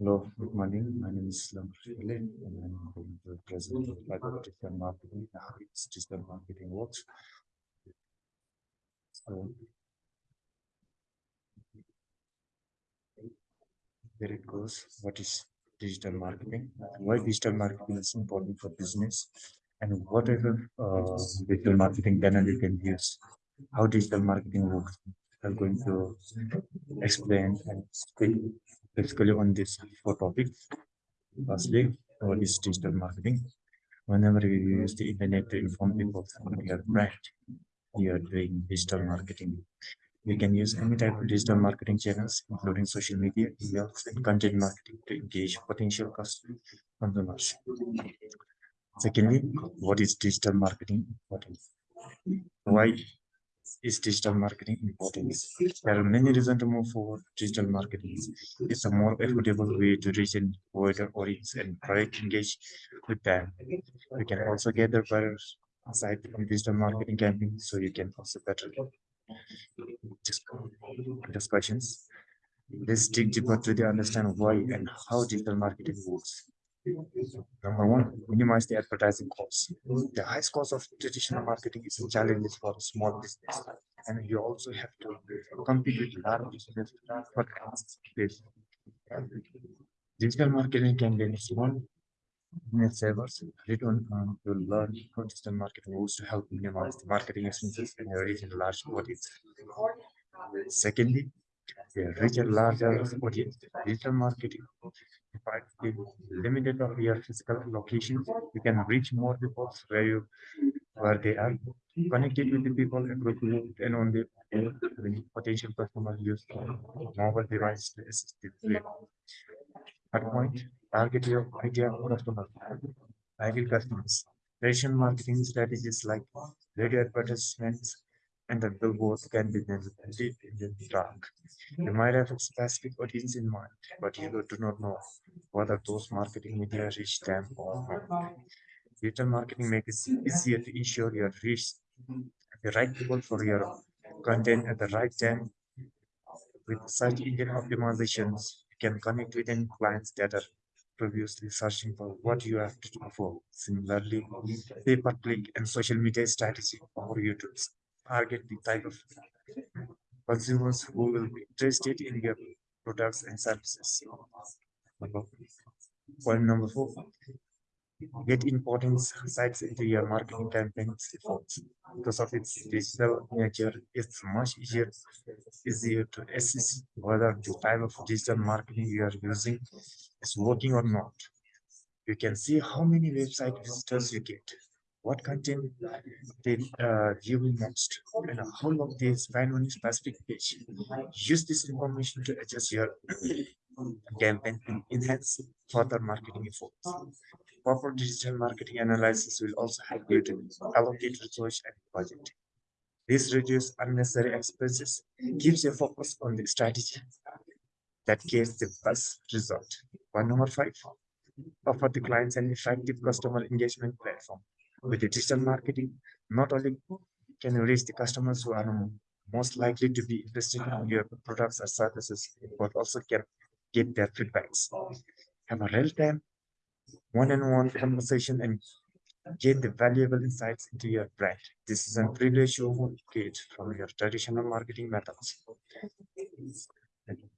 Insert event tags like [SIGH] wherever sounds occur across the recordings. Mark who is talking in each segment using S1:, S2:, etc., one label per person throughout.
S1: Hello, good morning. My name is Lam Shule and I'm going to present about digital marketing, how it's digital marketing works. So here it goes. What is digital marketing? Why digital marketing is important for business and whatever uh, digital marketing channel you can use, how digital marketing works. I'm going to explain and speak basically on this four topics. Firstly, what is digital marketing? Whenever you use the internet to inform people about your brand, you are doing digital marketing. You can use any type of digital marketing channels, including social media, emails, and content marketing to engage potential customers. Secondly, what is digital marketing important? Why is digital marketing important? There are many reasons to move forward. Digital marketing is a more affordable way to reach a wider audience and direct engage with them. You can also gather buyers aside from digital marketing campaigns, so you can also better discussions. Let's dig deeper to understand why and how digital marketing works. Number one, minimize the advertising costs. The highest cost of traditional marketing is a challenge for a small business, and you also have to compete with large business for this. Digital marketing can be small net savers return um, to learn how digital marketing rules to help minimize the marketing expenses and reach a large audience. Secondly, reach a larger audience. Digital marketing if limited of your physical location, you can reach more people where you where they are. Connected with the people appropriate and on the potential customer use mobile device to assist the At point, target your ideal customer, ideal customers. Traditional marketing strategies like radio advertisements and the billboard can be then in the dark. You might have a specific audience in mind, but you do not know whether those marketing media reach them or not. Digital marketing makes it easier to ensure you reach the right people for your content at the right time. With search engine optimizations, you can connect with any clients that are previously searching for what you have to offer. Similarly, pay-per-click and social media strategy for you to target the type of consumers who will be interested in your products and services. Point number four, get important sites into your marketing campaigns efforts. Because of its digital nature, it's much easier, easier to assess whether the type of digital marketing you are using is working or not. You can see how many website visitors you get, what content they uh, view next, and how long they spend on a specific page. Use this information to adjust your [CLEARS THROAT] campaign and enhance further marketing efforts. Proper digital marketing analysis will also help you to allocate resources and budget. This reduces unnecessary expenses, keeps your focus on the strategy that gives the best result. One number five, offer the clients an effective customer engagement platform. With digital marketing, not only can you reach the customers who are most likely to be interested in your products or services, but also can get their feedbacks. Have a real-time one-on-one conversation and gain the valuable insights into your brand. This is a privilege you won't get from your traditional marketing methods.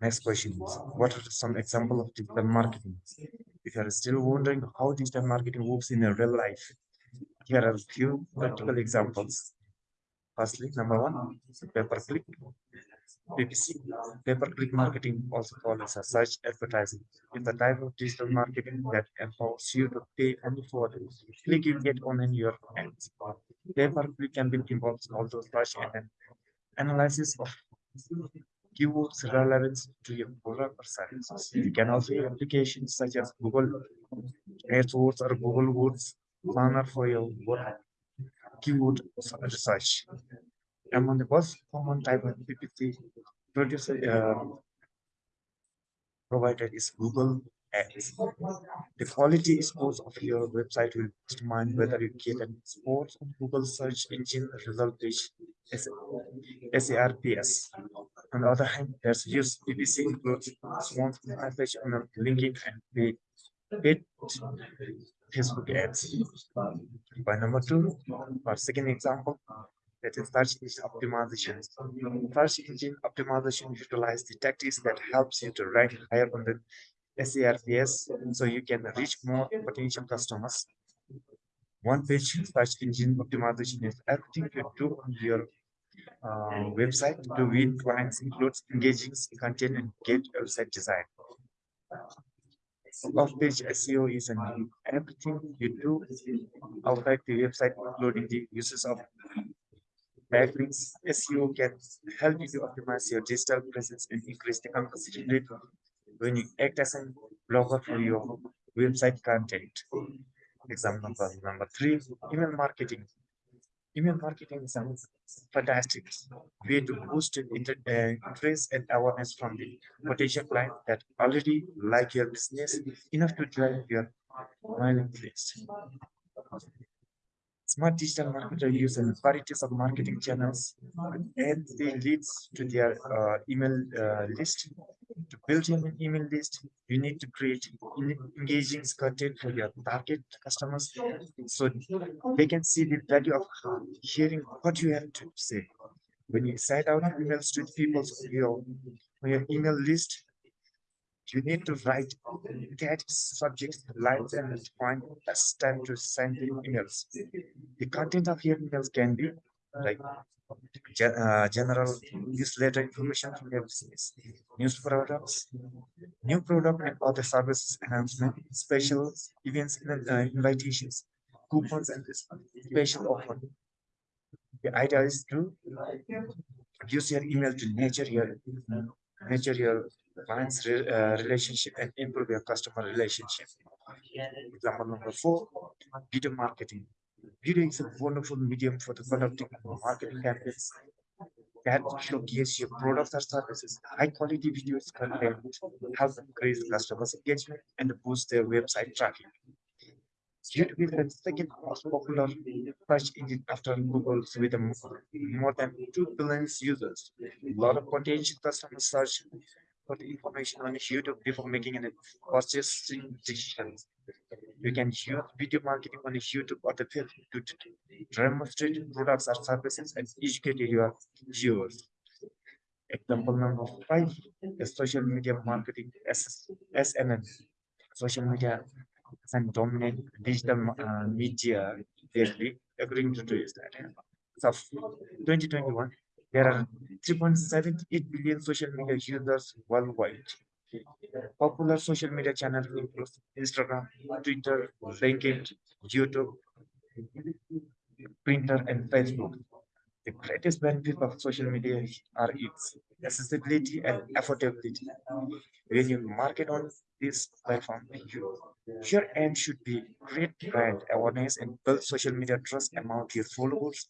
S1: Next question is, what are some examples of digital marketing? If you are still wondering how digital marketing works in your real life, here are a few practical examples. Firstly, number one, pay-per-click. PPC, pay-per-click marketing, also called as a search advertising, is a type of digital marketing that empowers you to pay only for the click you get on in your ads. Pay-per-click can be involved involves also search and analysis of keywords relevant to your product or services. You can also use applications such as Google AdWords or Google Words planner for your keyword research. Among the most common type of PPC producer uh, provided is Google Ads. The quality scores of your website will determine whether you get an score on Google search engine result page SERPs. On the other hand, there's use PPC includes small message on LinkedIn and paid Facebook ads. By number two, our second example, that is search engine optimization. Search engine optimization utilize the tactics that helps you to rank higher on the SERPs so you can reach more potential customers. One page search engine optimization is everything you do on your uh, website to win clients includes engaging content and get website design. Off-page SEO is an everything you do outside the website, including the uses of backlinks. SEO can help you to optimize your digital presence and increase the conversion rate when you act as a blogger for your website content. Example number three, email marketing. Email marketing is a fantastic way to boost inter uh, interest and awareness from the potential client that already like your business enough to drive your mailing list. Smart digital marketer use a varieties of marketing channels and they leads to their uh, email uh, list. To build your email list, you need to create engaging content for your target customers so they can see the value of hearing what you have to say. When you send out emails to people your, on your email list, you need to write that subject lines and point as time to send emails. The content of your emails can be like uh, general newsletter information from your business, news products, new product and other services announcement, special events and uh, invitations, coupons and special offer. The idea is to use your email to nurture your nurture your clients re, uh, relationship and improve your customer relationship. Example number four, video marketing. Video is a wonderful medium for the conducting marketing campaigns that showcase your products or services. High quality videos content help increase customers' engagement and boost their website traffic. YouTube is the second most popular search engine after Google with more than 2 billion users. A lot of potential customers search for the information on YouTube before making any purchasing decisions. You can use video marketing on YouTube or the field to demonstrate products or services and educate your viewers. Example number five is social media marketing SMM. Social media and dominant digital uh, media lately, according to today's data. So 2021, there are 3.78 billion social media users worldwide. Popular social media channels include Instagram, Twitter, LinkedIn, YouTube, Pinterest, and Facebook. The greatest benefit of social media are its accessibility and affordability. When you market on this platform, you, your aim should be create brand awareness and build social media trust among your followers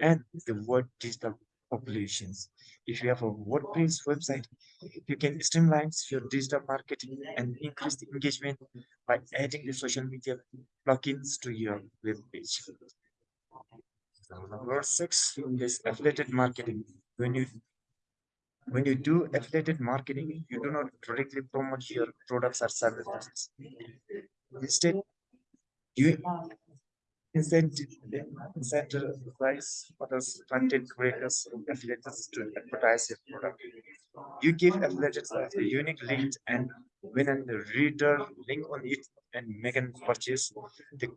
S1: and the world digital populations. If you have a WordPress website, you can streamline your digital marketing and increase the engagement by adding the social media plugins to your web page. Number six is affiliate marketing. When you when you do affiliate marketing, you do not directly promote your products or services. Instead, you incentivize others content creators affiliates to advertise your product. You give affiliates a unique link and when a reader link on it and make a purchase, the,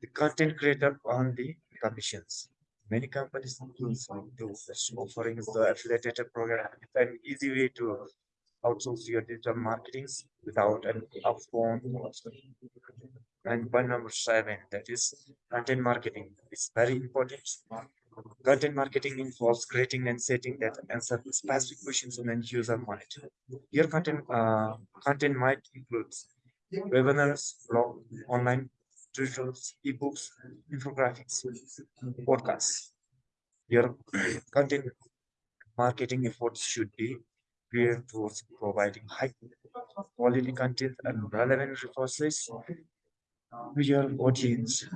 S1: the content creator on the commissions. Many companies do offering the affiliated program. It's an easy way to outsource your digital marketing without an upfront cost. And point number seven, that is content marketing. It's very important. Content marketing involves creating and setting that answer specific questions on end user mind. Your content uh, content might include webinars, blog, online tutorials, ebooks, infographics, podcasts. Your content marketing efforts should be geared towards providing high quality content and relevant resources your audience.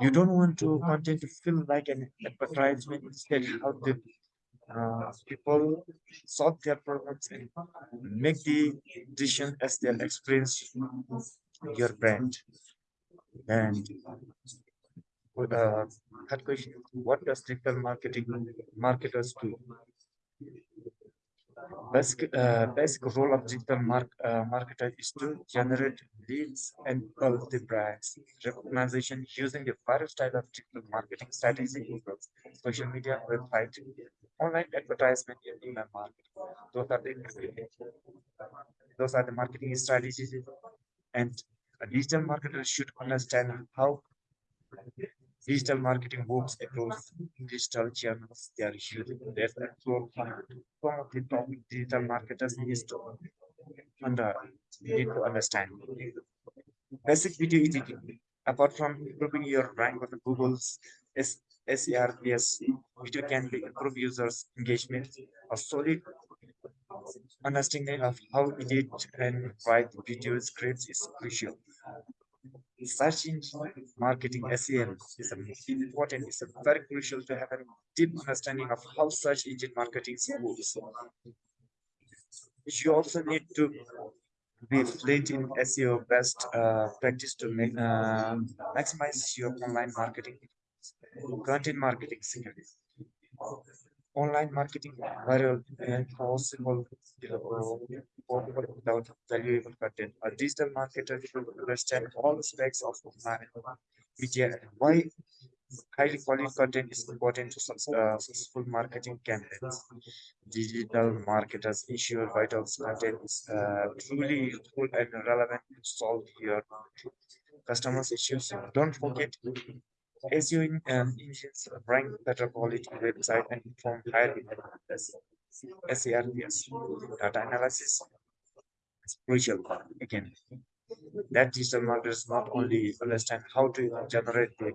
S1: You don't want to content to feel like an advertisement instead how the uh, people solve their problems and make the decision as they experience your brand. And uh, third question, what does digital marketing marketers do? Basic, uh, basic role of digital mark, uh, marketer is to generate leads and build the brands. Recognition using the various type of digital marketing strategy, social media, website, online advertisement, and email marketing. Those are the those are the marketing strategies, and a digital marketer should understand how digital marketing works across digital channels they are using. Of the topic digital marketers needs to under need to understand. Basic video editing. Apart from improving your rank on Google's SERPs, video can improve users' engagement. A solid understanding of how edit and write video scripts is crucial search engine marketing SEM is important, it's very crucial to have a deep understanding of how search engine marketing works. You also need to be fluent in SEO best uh, practice to make, uh, maximize your online marketing, content marketing skills online marketing viral and possible without valuable content. A digital marketer should understand all aspects of online media and why highly quality content is important to uh, successful marketing campaigns. Digital marketers ensure vital content is uh, truly useful and relevant to solve your customers' issues. Don't forget SEO in, um, engines rank better quality website and perform higher SERPs. Data analysis is crucial again. That digital marketers not only understand how to generate the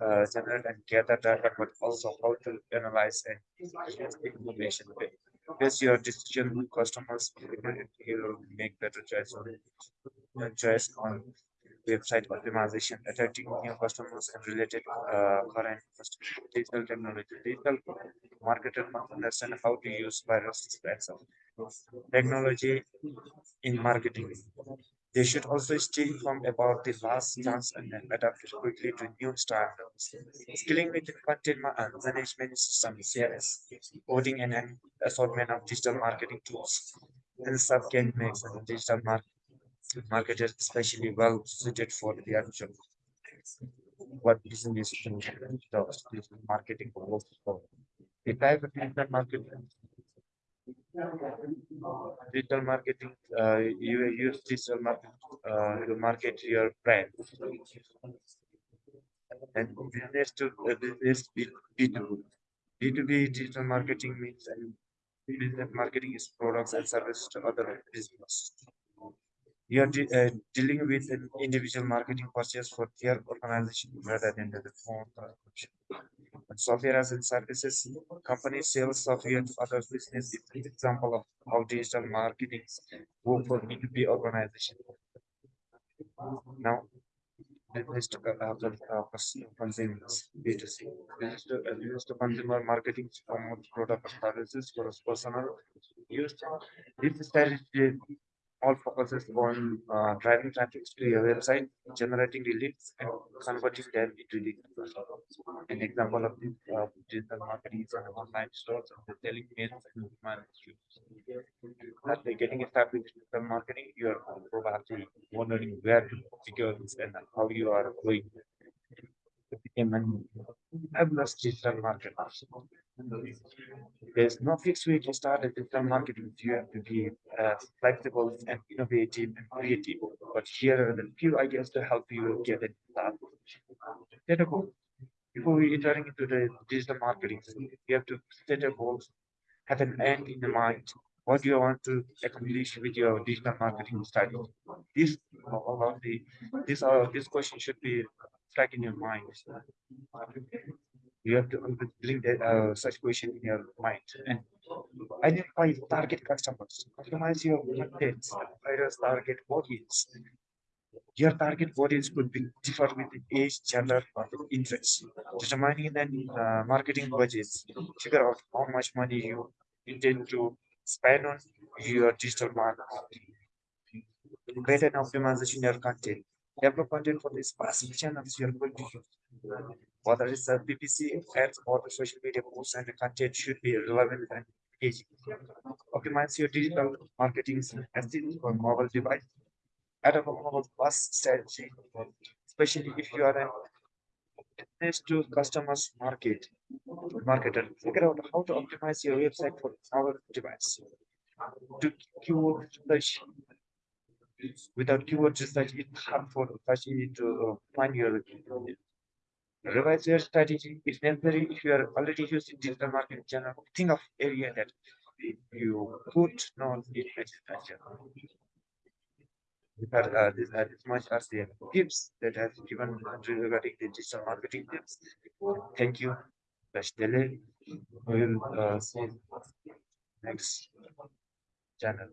S1: uh, generate and gather data, but also how to analyze and use information. Based your decision customers, will make better choice on choice on website optimization, attracting new customers and related uh, current. Digital technology. Digital marketer must understand how to use aspects of technology in marketing. They should also stay informed about the last chance and then adapt quickly to new standards. Skilling with the content uh, management system, CRS, coding and an assortment of digital marketing tools, and sub can make digital marketing marketers especially well suited for the actual what business does marketing for. The type of digital marketing digital marketing uh, you use digital marketing uh, to market your brand. And business to uh, business B2B. B2B digital marketing means and business marketing is products and services to other business. You are de uh, dealing with an individual marketing purchase for their organization rather than the phone software as a services companies sell software to other business is an example of how digital marketing work for B2B organization. Now business to uh, consumers B2C. Business to, uh, to consumer marketing to promote product services for personal use. This strategy all focuses on uh, driving traffic to your website, generating the leads, and converting them into leads. An example of this uh, digital marketing is on online stores and the selling mails and management. After getting with digital marketing, you are probably wondering where to figure this and how you are going to become an fabulous digital marketer. There's no fixed way to start a digital marketing. You have to be uh, flexible and innovative and creative. But here are the few ideas to help you get it started. Set a goal. Before we entering into the digital marketing, you have to set a goal, have an end in the mind. What do you want to accomplish with your digital marketing strategy? This all of the this uh, this question should be stuck in your mind you have to bring that uh, such question in your mind and identify target customers, optimize your contents, various target audience. Your target audience could be different with age, gender, or interest. Determining the uh, marketing budgets, figure out how much money you intend to spend on your digital marketing. Create an optimization your content. Develop content for the specific channels you're going to. Whether it's a PPC ads or the social media posts and the content should be relevant and engaging. Optimize your digital marketing strategy for mobile device. Add a mobile bus strategy, especially if you are business to customers market marketer. Figure out how to optimize your website for our device. To keyword search without keyword research, it's hard for Apache to uh, find your revise your strategy if necessary. If you are already using digital marketing channel, think of area that you could not it But uh, this, uh, this much as the tips that has given regarding the digital marketing tips. Thank you. Best We will uh, see next channel.